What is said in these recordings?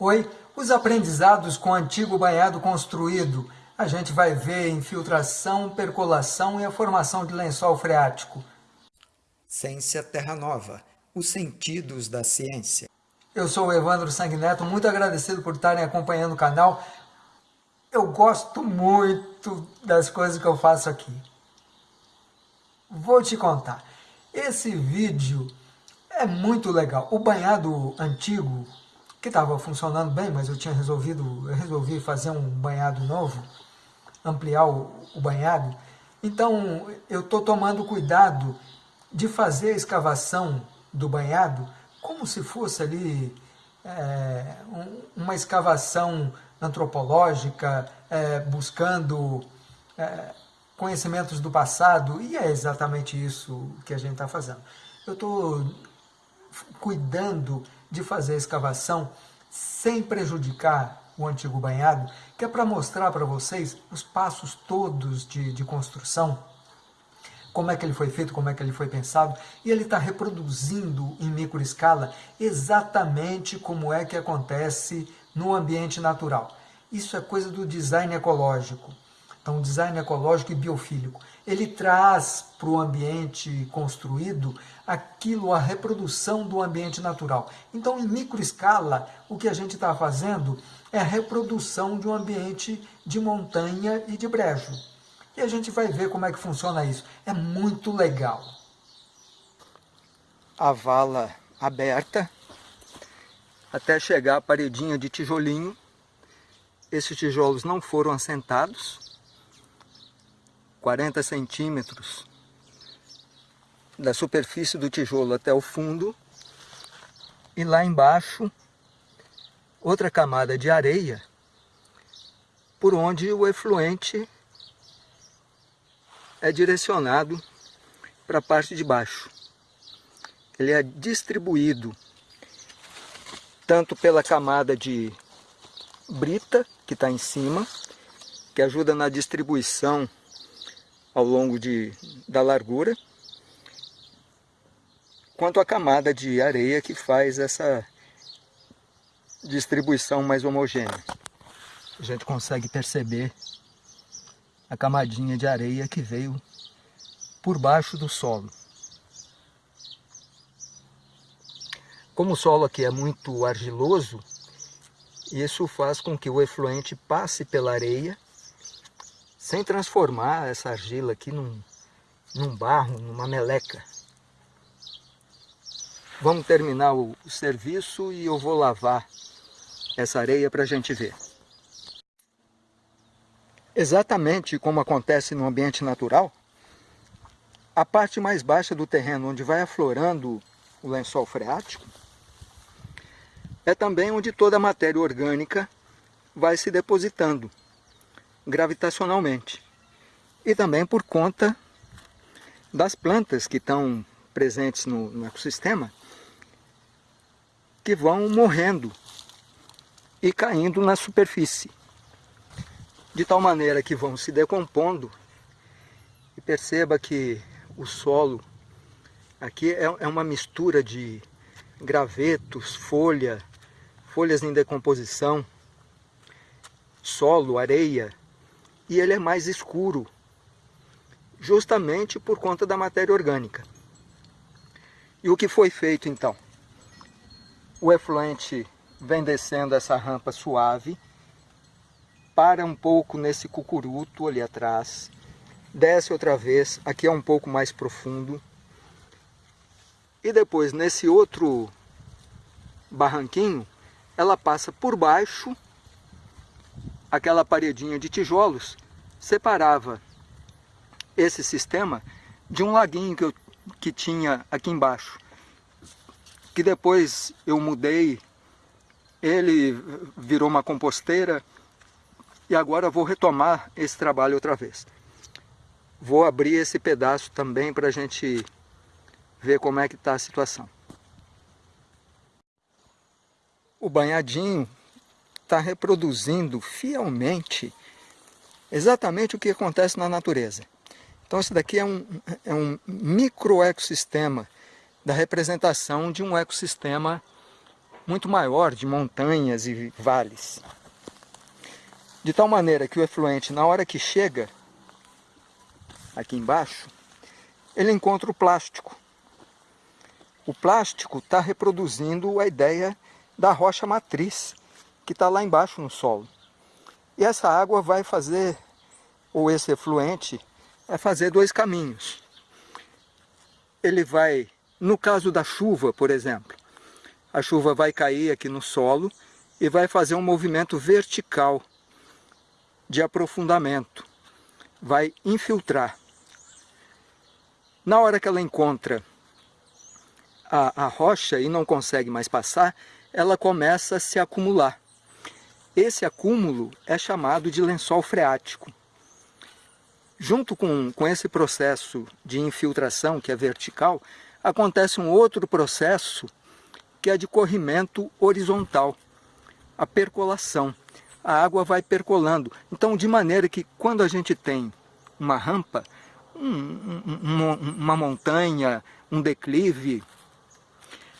Oi, os aprendizados com o antigo banhado construído. A gente vai ver infiltração, percolação e a formação de lençol freático. Ciência Terra Nova, os sentidos da ciência. Eu sou o Evandro Sanguineto, muito agradecido por estarem acompanhando o canal. Eu gosto muito das coisas que eu faço aqui. Vou te contar. Esse vídeo é muito legal. O banhado antigo, que estava funcionando bem, mas eu tinha resolvido, eu resolvi fazer um banhado novo, ampliar o, o banhado. Então, eu estou tomando cuidado de fazer a escavação do banhado como se fosse ali é, um, uma escavação antropológica, é, buscando é, conhecimentos do passado, e é exatamente isso que a gente está fazendo. Eu estou cuidando de fazer a escavação sem prejudicar o antigo banhado, que é para mostrar para vocês os passos todos de, de construção, como é que ele foi feito, como é que ele foi pensado, e ele está reproduzindo em microescala exatamente como é que acontece no ambiente natural. Isso é coisa do design ecológico. Então, design ecológico e biofílico, ele traz para o ambiente construído aquilo, a reprodução do ambiente natural. Então, em microescala, o que a gente está fazendo é a reprodução de um ambiente de montanha e de brejo. E a gente vai ver como é que funciona isso. É muito legal. A vala aberta, até chegar a paredinha de tijolinho. Esses tijolos não foram assentados, 40 centímetros da superfície do tijolo até o fundo e lá embaixo outra camada de areia por onde o efluente é direcionado para a parte de baixo. Ele é distribuído tanto pela camada de brita que está em cima, que ajuda na distribuição ao longo de, da largura, quanto a camada de areia que faz essa distribuição mais homogênea. A gente consegue perceber a camadinha de areia que veio por baixo do solo. Como o solo aqui é muito argiloso, isso faz com que o efluente passe pela areia sem transformar essa argila aqui num, num barro, numa meleca. Vamos terminar o, o serviço e eu vou lavar essa areia para a gente ver. Exatamente como acontece no ambiente natural, a parte mais baixa do terreno, onde vai aflorando o lençol freático, é também onde toda a matéria orgânica vai se depositando gravitacionalmente. E também por conta das plantas que estão presentes no, no ecossistema, que vão morrendo e caindo na superfície. De tal maneira que vão se decompondo e perceba que o solo aqui é, é uma mistura de gravetos, folha, folhas em decomposição, solo, areia, e ele é mais escuro, justamente por conta da matéria orgânica. E o que foi feito então? O efluente vem descendo essa rampa suave, para um pouco nesse cucuruto ali atrás, desce outra vez, aqui é um pouco mais profundo, e depois nesse outro barranquinho, ela passa por baixo aquela paredinha de tijolos separava esse sistema de um laguinho que, eu, que tinha aqui embaixo. Que depois eu mudei, ele virou uma composteira e agora vou retomar esse trabalho outra vez. Vou abrir esse pedaço também para a gente ver como é que está a situação. O banhadinho está reproduzindo fielmente exatamente o que acontece na natureza. Então isso daqui é um, é um microecossistema da representação de um ecossistema muito maior de montanhas e vales. De tal maneira que o efluente, na hora que chega aqui embaixo, ele encontra o plástico. O plástico está reproduzindo a ideia da rocha matriz, que está lá embaixo no solo. E essa água vai fazer, ou esse efluente, vai fazer dois caminhos. Ele vai, no caso da chuva, por exemplo, a chuva vai cair aqui no solo e vai fazer um movimento vertical de aprofundamento. Vai infiltrar. Na hora que ela encontra a, a rocha e não consegue mais passar, ela começa a se acumular. Esse acúmulo é chamado de lençol freático. Junto com, com esse processo de infiltração, que é vertical, acontece um outro processo que é de corrimento horizontal, a percolação. A água vai percolando. Então, de maneira que quando a gente tem uma rampa, um, um, uma montanha, um declive,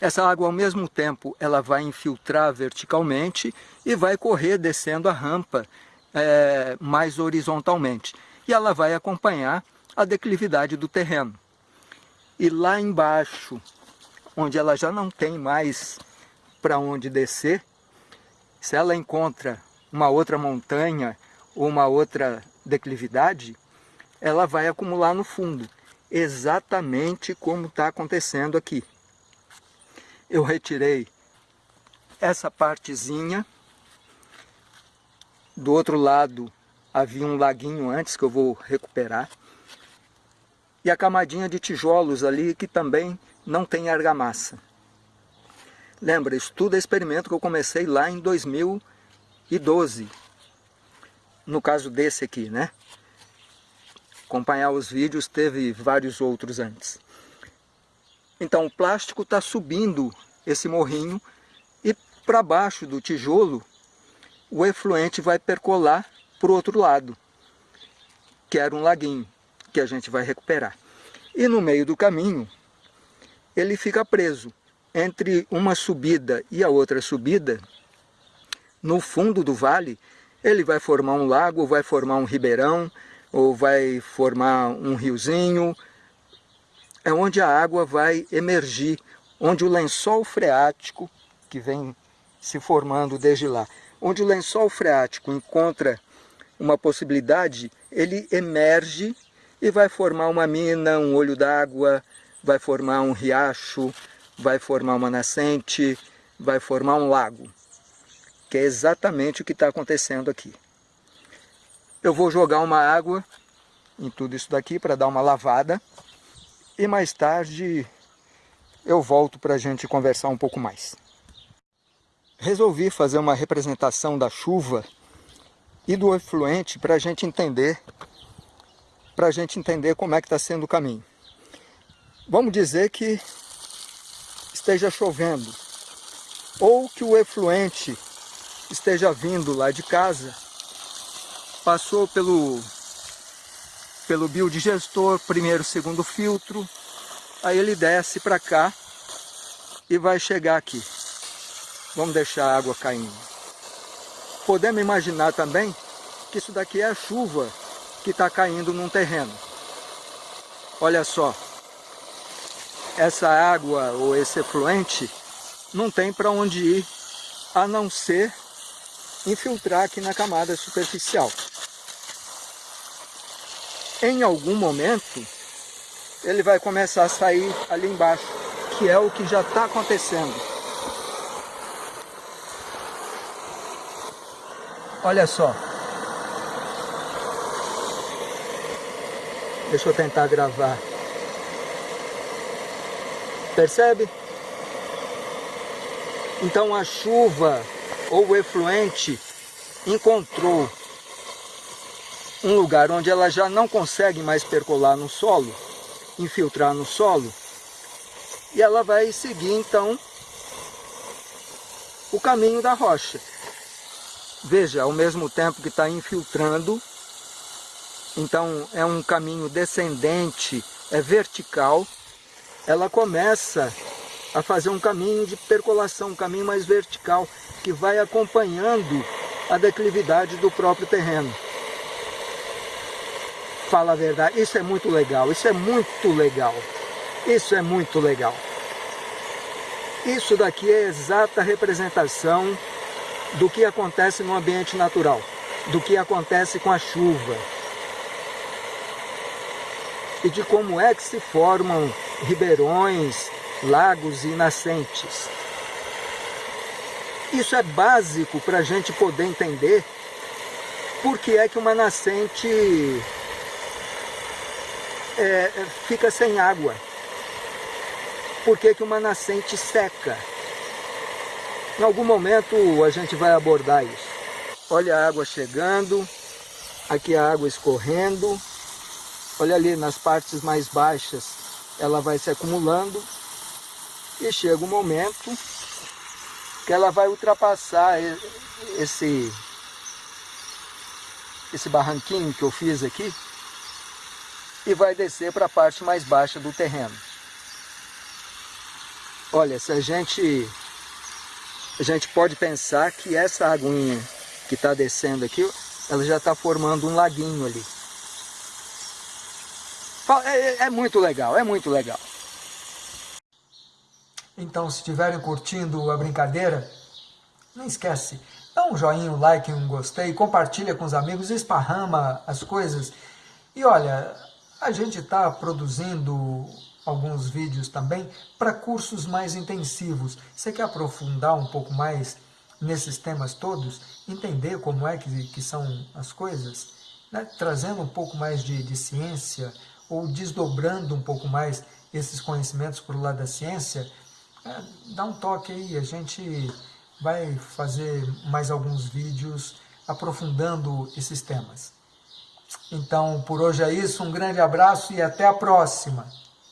essa água, ao mesmo tempo, ela vai infiltrar verticalmente e vai correr descendo a rampa é, mais horizontalmente. E ela vai acompanhar a declividade do terreno. E lá embaixo, onde ela já não tem mais para onde descer, se ela encontra uma outra montanha ou uma outra declividade, ela vai acumular no fundo, exatamente como está acontecendo aqui eu retirei essa partezinha. Do outro lado havia um laguinho antes que eu vou recuperar. E a camadinha de tijolos ali que também não tem argamassa. Lembra, estudo é experimento que eu comecei lá em 2012. No caso desse aqui, né? Acompanhar os vídeos, teve vários outros antes. Então o plástico está subindo esse morrinho e para baixo do tijolo o efluente vai percolar para o outro lado, que era um laguinho, que a gente vai recuperar. E no meio do caminho ele fica preso entre uma subida e a outra subida, no fundo do vale, ele vai formar um lago, vai formar um ribeirão, ou vai formar um riozinho, é onde a água vai emergir, onde o lençol freático, que vem se formando desde lá, onde o lençol freático encontra uma possibilidade, ele emerge e vai formar uma mina, um olho d'água, vai formar um riacho, vai formar uma nascente, vai formar um lago, que é exatamente o que está acontecendo aqui. Eu vou jogar uma água em tudo isso daqui para dar uma lavada, e mais tarde eu volto para a gente conversar um pouco mais. Resolvi fazer uma representação da chuva e do efluente para a gente entender para a gente entender como é que está sendo o caminho. Vamos dizer que esteja chovendo ou que o efluente esteja vindo lá de casa, passou pelo pelo biodigestor, primeiro, segundo filtro, aí ele desce para cá e vai chegar aqui. Vamos deixar a água caindo. Podemos imaginar também que isso daqui é a chuva que está caindo num terreno. Olha só, essa água ou esse efluente não tem para onde ir, a não ser infiltrar aqui na camada superficial em algum momento, ele vai começar a sair ali embaixo, que é o que já está acontecendo. Olha só. Deixa eu tentar gravar. Percebe? Então a chuva ou o efluente encontrou um lugar onde ela já não consegue mais percolar no solo, infiltrar no solo, e ela vai seguir então o caminho da rocha. Veja, ao mesmo tempo que está infiltrando, então é um caminho descendente, é vertical, ela começa a fazer um caminho de percolação, um caminho mais vertical, que vai acompanhando a declividade do próprio terreno. Fala a verdade, isso é muito legal, isso é muito legal, isso é muito legal. Isso daqui é a exata representação do que acontece no ambiente natural, do que acontece com a chuva e de como é que se formam ribeirões, lagos e nascentes. Isso é básico para a gente poder entender por que é que uma nascente é, fica sem água. Por que, que uma nascente seca. Em algum momento a gente vai abordar isso. Olha a água chegando, aqui a água escorrendo, olha ali nas partes mais baixas, ela vai se acumulando e chega um momento que ela vai ultrapassar esse, esse barranquinho que eu fiz aqui e vai descer para a parte mais baixa do terreno. Olha, se a gente, a gente pode pensar que essa aguinha que está descendo aqui, ela já está formando um laguinho ali. É, é, é muito legal, é muito legal. Então, se estiverem curtindo a brincadeira, não esquece, dá um joinha, um like, um gostei, compartilha com os amigos, esparrama as coisas. E olha, a gente está produzindo alguns vídeos também para cursos mais intensivos. Você quer aprofundar um pouco mais nesses temas todos? Entender como é que, que são as coisas? Né? Trazendo um pouco mais de, de ciência ou desdobrando um pouco mais esses conhecimentos para o lado da ciência, é, dá um toque aí, a gente vai fazer mais alguns vídeos aprofundando esses temas. Então, por hoje é isso, um grande abraço e até a próxima!